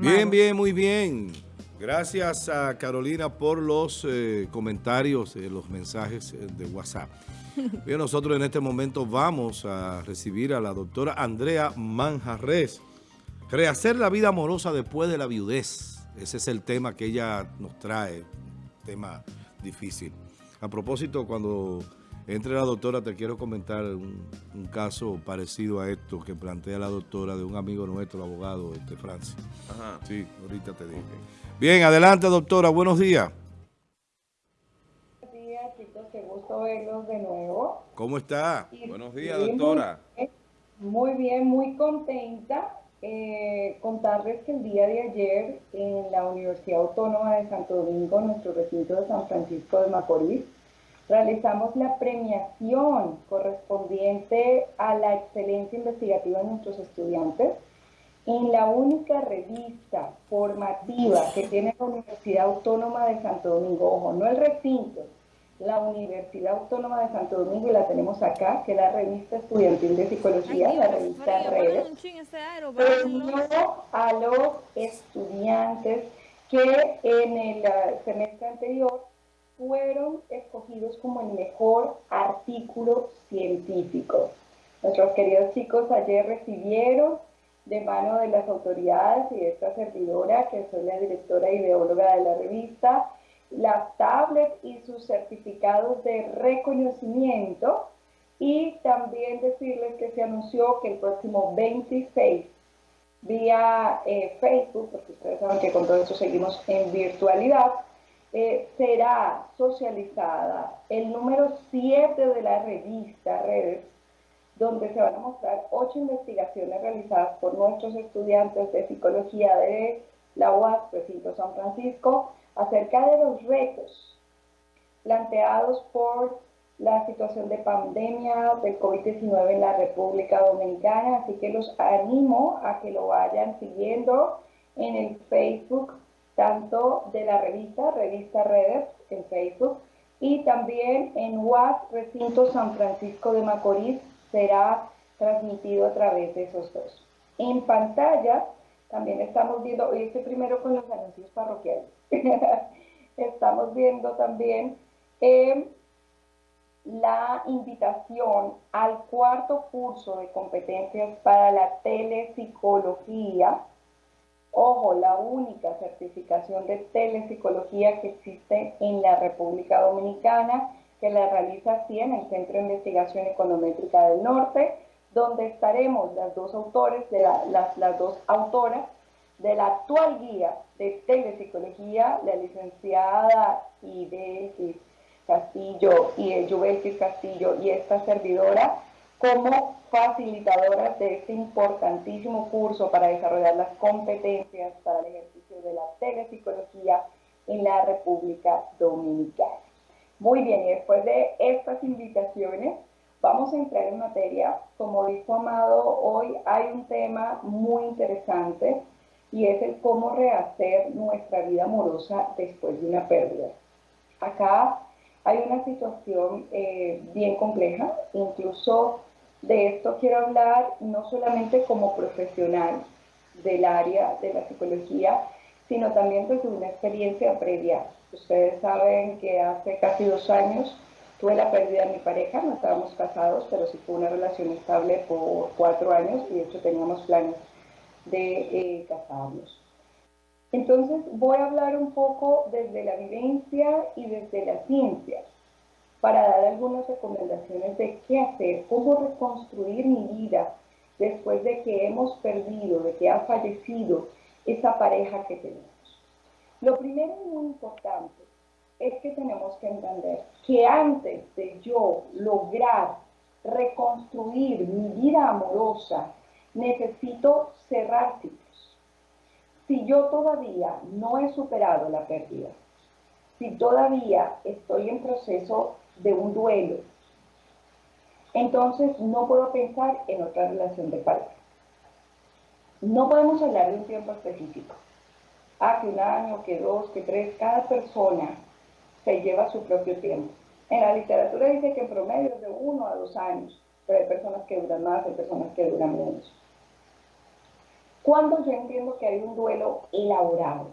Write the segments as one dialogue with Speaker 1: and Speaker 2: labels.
Speaker 1: Bien, bien, muy bien. Gracias a Carolina por los eh, comentarios, eh, los mensajes eh, de WhatsApp. Bien, nosotros en este momento vamos a recibir a la doctora Andrea Manjarres. Rehacer la vida amorosa después de la viudez. Ese es el tema que ella nos trae, tema difícil. A propósito, cuando entre la doctora, te quiero comentar un, caso parecido a esto que plantea la doctora de un amigo nuestro, el abogado este, Francis. Ajá. Sí, ahorita te digo. Bien, adelante doctora, buenos días.
Speaker 2: Buenos días chicos, qué gusto verlos de nuevo.
Speaker 1: ¿Cómo está? buenos días doctora.
Speaker 2: Muy bien, muy contenta. Eh, contarles que el día de ayer en la Universidad Autónoma de Santo Domingo, nuestro recinto de San Francisco de Macorís, realizamos la premiación correspondiente a la excelencia investigativa de nuestros estudiantes en la única revista formativa que tiene la Universidad Autónoma de Santo Domingo, ojo, no el recinto, la Universidad Autónoma de Santo Domingo y la tenemos acá, que es la revista estudiantil de psicología, la revista Redes, premió a los estudiantes que en el semestre anterior fueron escogidos como el mejor artículo científico. Nuestros queridos chicos ayer recibieron de mano de las autoridades y de esta servidora, que soy la directora ideóloga de la revista, las tablets y sus certificados de reconocimiento y también decirles que se anunció que el próximo 26 vía eh, Facebook, porque ustedes saben que con todo eso seguimos en virtualidad, eh, será socializada. El número 7 de la revista Redes, donde se van a mostrar ocho investigaciones realizadas por nuestros estudiantes de psicología de la UAS, Recinto San Francisco, acerca de los retos planteados por la situación de pandemia del COVID-19 en la República Dominicana, así que los animo a que lo vayan siguiendo en el Facebook tanto de la revista, Revista Redes, en Facebook, y también en UAS Recinto San Francisco de Macorís será transmitido a través de esos dos. En pantalla también estamos viendo, hoy estoy primero con los anuncios parroquiales, estamos viendo también eh, la invitación al cuarto curso de competencias para la telepsicología, Ojo, la única certificación de telepsicología que existe en la República Dominicana, que la realiza en el Centro de Investigación Econométrica del Norte, donde estaremos las dos autores, las, dos autoras de la actual guía de telepsicología, la licenciada Idelkis Castillo y Castillo y esta servidora, como facilitadoras de este importantísimo curso para desarrollar las competencias para el ejercicio de la telepsicología en la República Dominicana. Muy bien, y después de estas invitaciones, vamos a entrar en materia. Como dijo Amado, hoy hay un tema muy interesante y es el cómo rehacer nuestra vida amorosa después de una pérdida. Acá hay una situación eh, bien compleja, incluso de esto quiero hablar no solamente como profesional del área de la psicología, sino también desde una experiencia previa. Ustedes saben que hace casi dos años tuve la pérdida de mi pareja, no estábamos casados, pero sí fue una relación estable por cuatro años y de hecho teníamos planes de eh, casarnos. Entonces voy a hablar un poco desde la vivencia y desde la ciencia para dar algunas recomendaciones de qué hacer, cómo reconstruir mi vida después de que hemos perdido, de que ha fallecido esa pareja que tenemos. Lo primero y muy importante es que tenemos que entender que antes de yo lograr reconstruir mi vida amorosa, necesito cerrar ciclos. Si yo todavía no he superado la pérdida, si todavía estoy en proceso de un duelo, entonces no puedo pensar en otra relación de pareja. No podemos hablar de un tiempo específico. Ah, que un año, que dos, que tres, cada persona se lleva su propio tiempo. En la literatura dice que en promedio es de uno a dos años, pero hay personas que duran más, hay personas que duran menos. Cuando yo entiendo que hay un duelo elaborado,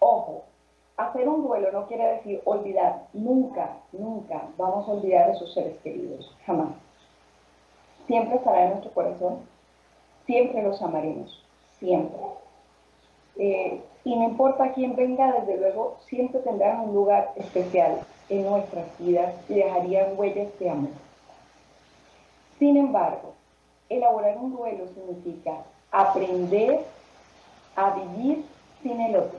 Speaker 2: ojo, hacer un duelo no quiere decir olvidar, nunca, nunca vamos a olvidar a esos seres queridos, jamás. Siempre estará en nuestro corazón, siempre los amaremos, siempre. Eh, y no importa quién venga, desde luego, siempre tendrán un lugar especial en nuestras vidas y dejarían huellas de amor. Sin embargo, elaborar un duelo significa aprender a vivir sin el otro,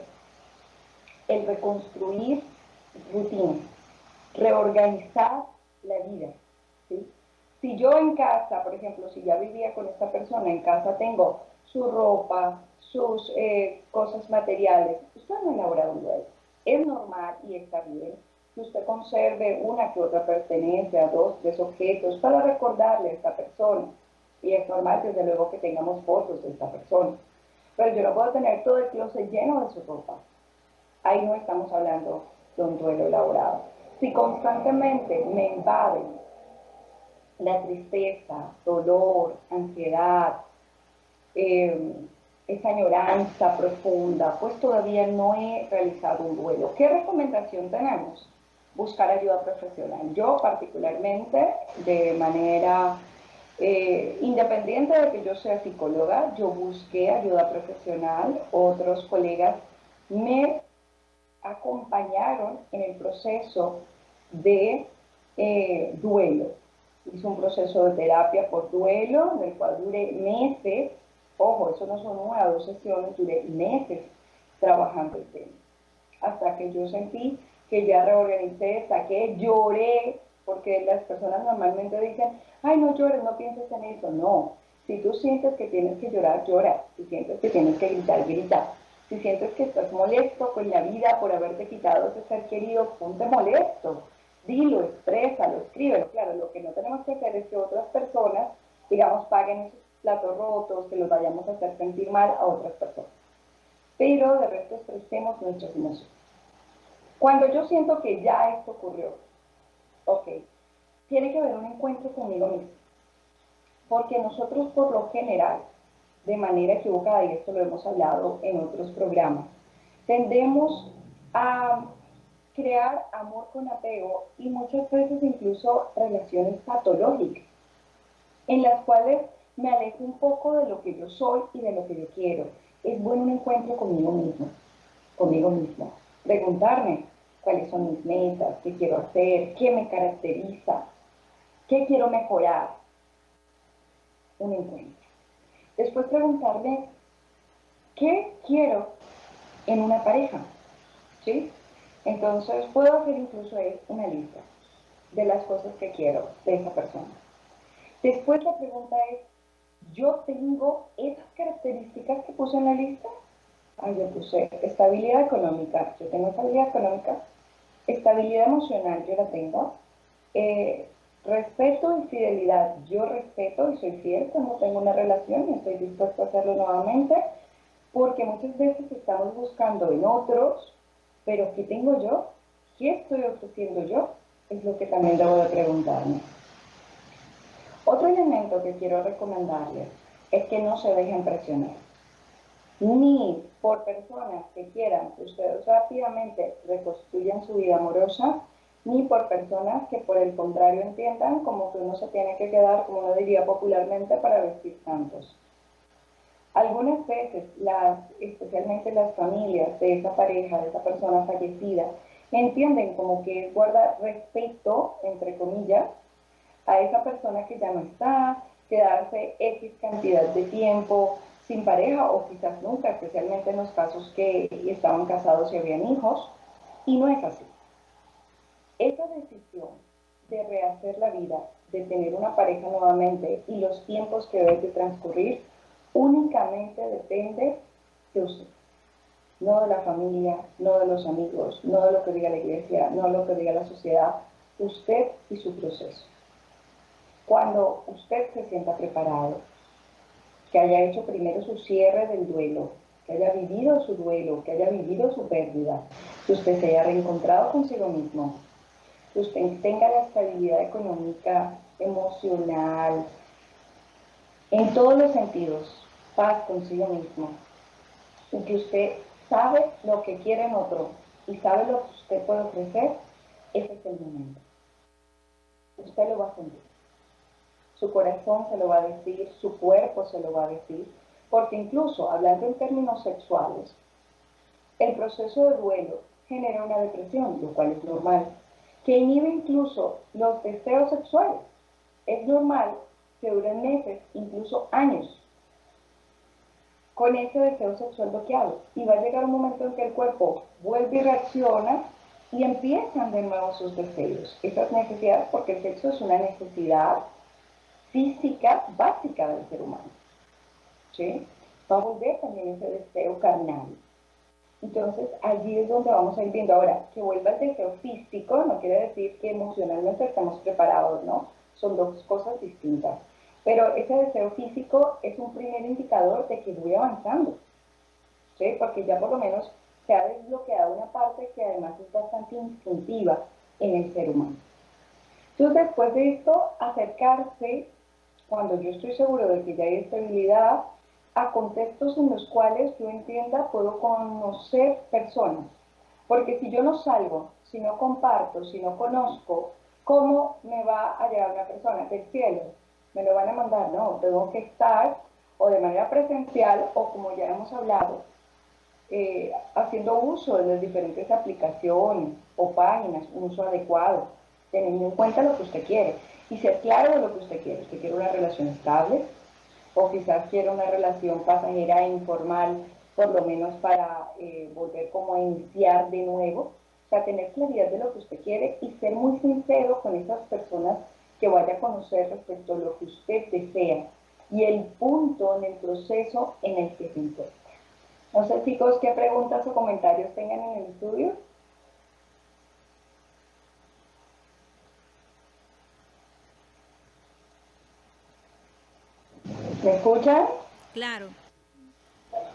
Speaker 2: el reconstruir rutinas, reorganizar la vida. Si yo en casa, por ejemplo, si ya vivía con esta persona, en casa tengo su ropa, sus eh, cosas materiales, usted no ha elaborado un duelo. Es normal y está bien que usted conserve una que otra pertenencia, dos, tres objetos para recordarle a esta persona. Y es normal, desde luego, que tengamos fotos de esta persona. Pero yo no puedo tener todo el closet lleno de su ropa. Ahí no estamos hablando de un duelo elaborado. Si constantemente me invaden la tristeza, dolor, ansiedad, eh, esa añoranza profunda, pues todavía no he realizado un duelo. ¿Qué recomendación tenemos? Buscar ayuda profesional. Yo particularmente, de manera eh, independiente de que yo sea psicóloga, yo busqué ayuda profesional, otros colegas me acompañaron en el proceso de eh, duelo. Hice un proceso de terapia por duelo, del cual duré meses Ojo, eso no son una o dos sesiones, duré meses trabajando el tema. Hasta que yo sentí que ya reorganicé, saqué, lloré, porque las personas normalmente dicen, ay, no llores, no pienses en eso. No, si tú sientes que tienes que llorar, llora. Si sientes que tienes que gritar, grita. Si sientes que estás molesto con la vida por haberte quitado ese ser querido, ponte molesto. Dilo, exprésalo, escríbelo. Claro, lo que no tenemos que hacer es que otras personas, digamos, paguen esos platos rotos, que los vayamos a hacer sentir mal a otras personas. Pero de resto expresemos nuestras emociones. Cuando yo siento que ya esto ocurrió, ok, tiene que haber un encuentro conmigo mismo. Porque nosotros por lo general, de manera equivocada, y esto lo hemos hablado en otros programas, tendemos a crear amor con apego y muchas veces incluso relaciones patológicas, en las cuales me alejo un poco de lo que yo soy y de lo que yo quiero. Es bueno un encuentro conmigo mismo, conmigo mismo. Preguntarme cuáles son mis metas, qué quiero hacer, qué me caracteriza, qué quiero mejorar. Un encuentro. Después preguntarme qué quiero en una pareja. ¿Sí? Entonces puedo hacer incluso una lista de las cosas que quiero de esa persona. Después la pregunta es, yo tengo esas características que puse en la lista. Ah, yo puse estabilidad económica, yo tengo estabilidad económica, estabilidad emocional, yo la tengo. Eh, respeto y fidelidad, yo respeto y soy fiel cuando tengo una relación y estoy dispuesto a hacerlo nuevamente, porque muchas veces estamos buscando en otros, pero ¿qué tengo yo? ¿Qué estoy ofreciendo yo? Es lo que también debo de preguntarme. Otro elemento que quiero recomendarles es que no se dejen presionar, ni por personas que quieran que ustedes rápidamente reconstruyan su vida amorosa, ni por personas que por el contrario entiendan como que uno se tiene que quedar, como uno diría popularmente, para vestir santos. Algunas veces, las, especialmente las familias de esa pareja, de esa persona fallecida, entienden como que guarda respeto, entre comillas, a esa persona que ya no está, quedarse X cantidad de tiempo sin pareja o quizás nunca, especialmente en los casos que estaban casados y habían hijos, y no es así. Esa decisión de rehacer la vida, de tener una pareja nuevamente y los tiempos que debe transcurrir, únicamente depende de usted. No de la familia, no de los amigos, no de lo que diga la iglesia, no de lo que diga la sociedad, usted y su proceso cuando usted se sienta preparado, que haya hecho primero su cierre del duelo, que haya vivido su duelo, que haya vivido su pérdida, que usted se haya reencontrado consigo mismo, que usted tenga la estabilidad económica, emocional, en todos los sentidos, paz consigo mismo y que usted sabe lo que quiere en otro y sabe lo que usted puede ofrecer, ese es el momento. Usted lo va a sentir. Su corazón se lo va a decir, su cuerpo se lo va a decir, porque incluso hablando en términos sexuales, el proceso de duelo genera una depresión, lo cual es normal, que inhibe incluso los deseos sexuales. Es normal que duren meses, incluso años, con ese deseo sexual bloqueado. Y va a llegar un momento en que el cuerpo vuelve y reacciona y empiezan de nuevo sus deseos. Esas necesidades, porque el sexo es una necesidad física básica del ser humano. ¿sí? Va a volver también ese deseo carnal. Entonces, allí es donde vamos a ir viendo. Ahora, que vuelva el deseo físico no quiere decir que emocionalmente estamos preparados, ¿no? Son dos cosas distintas. Pero ese deseo físico es un primer indicador de que voy avanzando, ¿sí? Porque ya por lo menos se ha desbloqueado una parte que además es bastante instintiva en el ser humano. Entonces, después de esto, acercarse, cuando yo estoy seguro de que ya hay estabilidad, a contextos en los cuales yo entienda puedo conocer personas. Porque si yo no salgo, si no comparto, si no conozco, ¿cómo me va a llegar una persona del cielo? Me lo van a mandar, no, tengo que estar o de manera presencial o como ya hemos hablado, eh, haciendo uso de las diferentes aplicaciones o páginas, un uso adecuado, teniendo en cuenta lo que usted quiere y ser claro de lo que usted quiere. Usted quiere una relación estable, o quizás quiere una relación pasajera e informal, por lo menos para eh, volver como a iniciar de nuevo. O sea, tener claridad de lo que usted quiere y ser muy sincero con esas personas que vaya a conocer respecto a lo que usted desea y el punto en el proceso en el que se encuentra. No sé, chicos, qué preguntas o comentarios tengan en el estudio. ¿Me escuchan?
Speaker 3: Claro.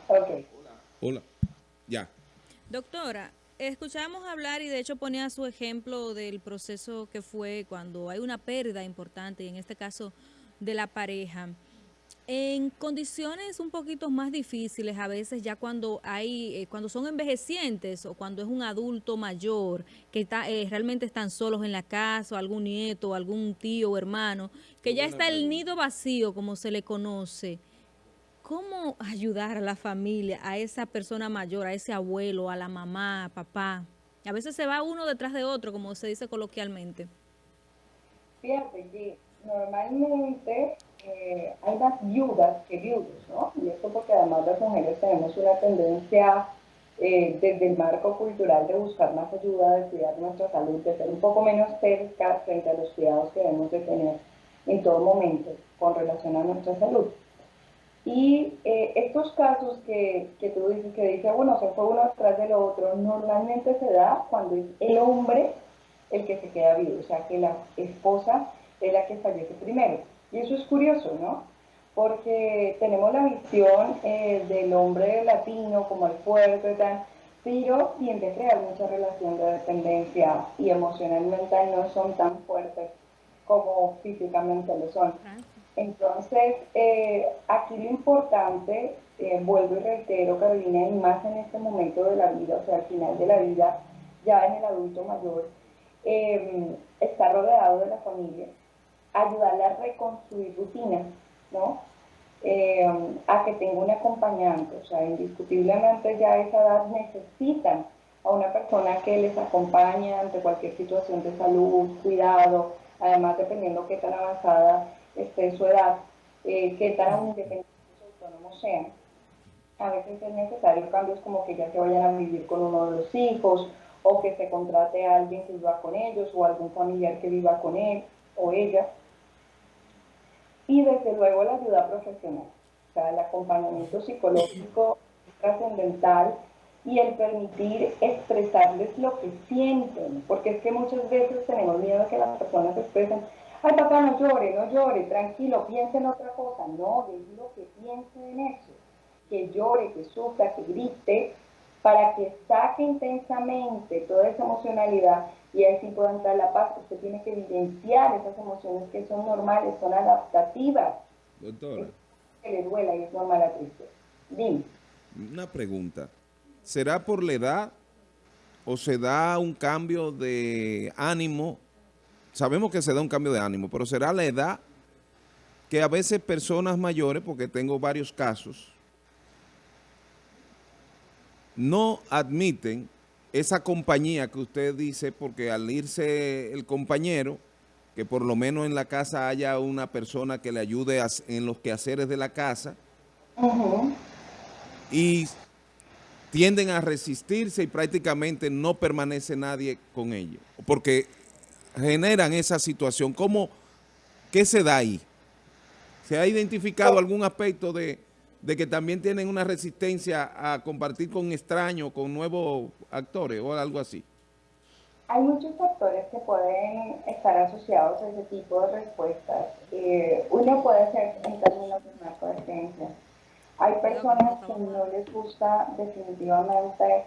Speaker 2: Ok.
Speaker 1: Hola. Ya.
Speaker 3: Doctora, escuchamos hablar y de hecho ponía su ejemplo del proceso que fue cuando hay una pérdida importante, y en este caso de la pareja. En condiciones un poquito más difíciles, a veces ya cuando hay, eh, cuando son envejecientes o cuando es un adulto mayor que está, eh, realmente están solos en la casa, o algún nieto, algún tío o hermano, que ya está el nido vacío, como se le conoce. ¿Cómo ayudar a la familia, a esa persona mayor, a ese abuelo, a la mamá, papá? A veces se va uno detrás de otro, como se dice coloquialmente.
Speaker 2: Fíjate que normalmente eh, hay más viudas que viudos, ¿no? Y esto porque además las mujeres tenemos una tendencia eh, desde el marco cultural de buscar más ayuda, de cuidar nuestra salud, de ser un poco menos cerca frente a los cuidados que debemos de tener en todo momento con relación a nuestra salud. Y eh, estos casos que, que, tú dices, que dice, bueno, se fue uno detrás del otro, normalmente se da cuando es el hombre el que se queda vivo, o sea, que la esposa es la que fallece primero. Y eso es curioso, ¿no? Porque tenemos la visión eh, del hombre latino como el fuerte, tal, pero tiende a crear mucha relación de dependencia y emocionalmente no son tan fuertes como físicamente lo son. Entonces, eh, aquí lo importante, eh, vuelvo y reitero, Carolina, y más en este momento de la vida, o sea, al final de la vida, ya en el adulto mayor, eh, está rodeado de la familia, ayudarle a reconstruir rutinas, ¿no? a que tenga un acompañante, o sea, indiscutiblemente ya a esa edad necesitan a una persona que les acompañe ante cualquier situación de salud, cuidado, además dependiendo qué tan avanzada esté su edad, eh, qué tan independientes o autónomos sean. A veces es necesario cambios como que ya se vayan a vivir con uno de los hijos o que se contrate a alguien que viva con ellos o algún familiar que viva con él o ella. Y desde luego la ayuda profesional, o sea, el acompañamiento psicológico trascendental y el permitir expresarles lo que sienten, porque es que muchas veces tenemos miedo a que las personas expresen, ay papá no llore, no llore, tranquilo, piense en otra cosa, no, lo que piense en eso, que llore, que sufra, que grite, para que saque intensamente toda esa emocionalidad y así pueda entrar la paz. Usted tiene que evidenciar esas emociones que son normales, son adaptativas.
Speaker 1: Doctora.
Speaker 2: que le duela y es normal la tristeza. Dime.
Speaker 4: Una pregunta. ¿Será por la edad o se da un cambio de ánimo? Sabemos que se da un cambio de ánimo, pero ¿será la edad que a veces personas mayores, porque tengo varios casos, no admiten esa compañía que usted dice, porque al irse el compañero, que por lo menos en la casa haya una persona que le ayude en los quehaceres de la casa, y tienden a resistirse y prácticamente no permanece nadie con ellos, porque generan esa situación. ¿Cómo, qué se da ahí? ¿Se ha identificado algún aspecto de, que también tienen una resistencia a compartir con extraños, con nuevos actores o algo así?
Speaker 2: Hay muchos factores que pueden estar asociados a ese tipo de respuestas. Eh, uno puede ser en términos de narcodependencia hay personas que no les gusta definitivamente,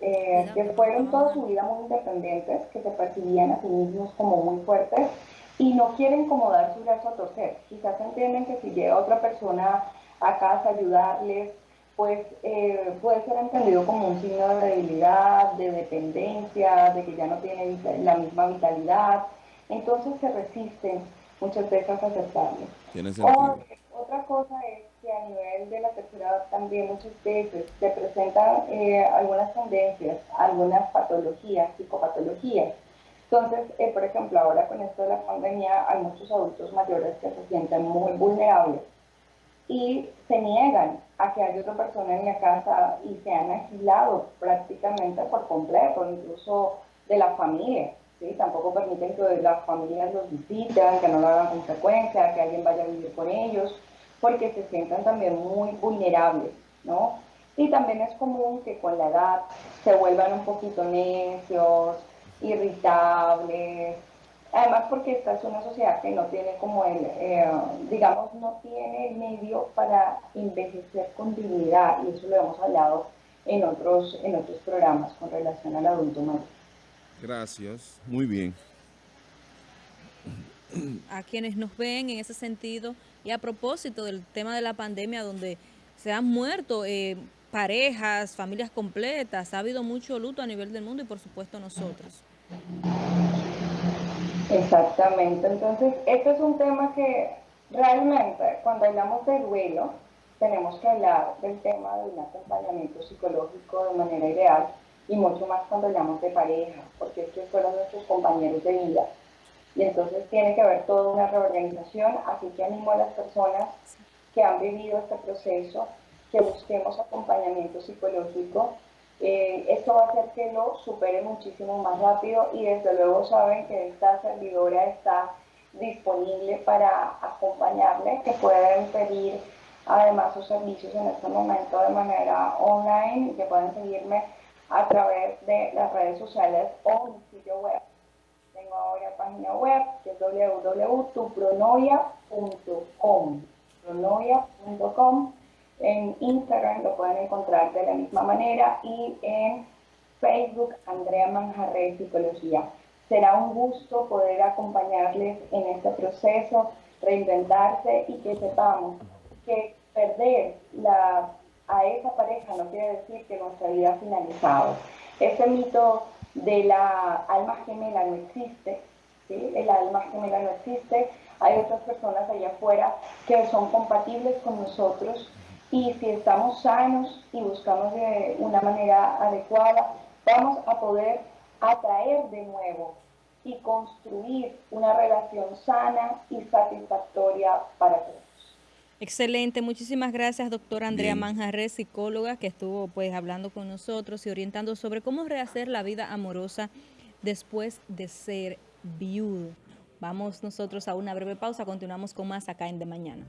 Speaker 2: eh, que fueron toda su vida muy independientes, que se percibían a sí mismos como muy fuertes y no quieren como dar su brazo a torcer. Quizás entienden que si llega otra persona a casa ayudarles, pues eh, puede ser entendido como un signo de debilidad, de dependencia, de que ya no tiene la misma vitalidad. Entonces se resisten muchas veces a aceptarlo. otra cosa es que a nivel de la tercera edad también muchas veces se presentan eh, algunas tendencias, algunas patologías, psicopatologías. Entonces, eh, por ejemplo, ahora con esto de la pandemia hay muchos adultos mayores que se sienten muy vulnerables y se niegan a que haya otra persona en la casa y se han aislado prácticamente por completo, incluso de la familia. ¿sí? Tampoco permiten que las familias los visiten, que no lo hagan con frecuencia, que alguien vaya a vivir con ellos porque se sientan también muy vulnerables, ¿no? Y también es común que con la edad se vuelvan un poquito necios, irritables, además porque esta es una sociedad que no tiene como el, eh, digamos, no tiene el medio para envejecer con dignidad, y eso lo hemos hablado en otros, en otros programas con relación al adulto mayor.
Speaker 4: Gracias, muy bien.
Speaker 3: A quienes nos ven en ese sentido, y a propósito del tema de la pandemia, donde se han muerto eh, parejas, familias completas, ha habido mucho luto a nivel del mundo y por supuesto nosotros.
Speaker 2: Exactamente, entonces este es un tema que realmente cuando hablamos de duelo tenemos que hablar del tema de un acompañamiento psicológico de manera ideal y mucho más cuando hablamos de pareja, porque estos fueron nuestros compañeros de vida y entonces tiene que haber toda una reorganización, así que animo a las personas que han vivido este proceso que busquemos acompañamiento psicológico. Eh, esto va a hacer que lo supere muchísimo más rápido y desde luego saben que esta servidora está disponible para acompañarle, que pueden pedir además sus servicios en este momento de manera online, que pueden seguirme a través de las redes sociales o mi sitio web tengo ahora página web que es www.tupronoia.com. Pronoia.com. En Instagram lo pueden encontrar de la misma manera y en Facebook Andrea Manjarre Psicología. Será un gusto poder acompañarles en este proceso, reinventarse y que sepamos que perder a esa pareja no quiere decir que nuestra vida ha finalizado. Ese mito de la alma gemela no existe, ¿sí? el alma gemela no existe, hay otras personas allá afuera que son compatibles con nosotros y si estamos sanos y buscamos de una manera adecuada, vamos a poder atraer de nuevo y construir una relación sana y satisfactoria para todos.
Speaker 3: Excelente, muchísimas gracias doctora Andrea Manjarre, psicóloga, que estuvo pues hablando con nosotros y orientando sobre cómo rehacer la vida amorosa después de ser viudo. Vamos nosotros a una breve pausa, continuamos con más acá en De Mañana.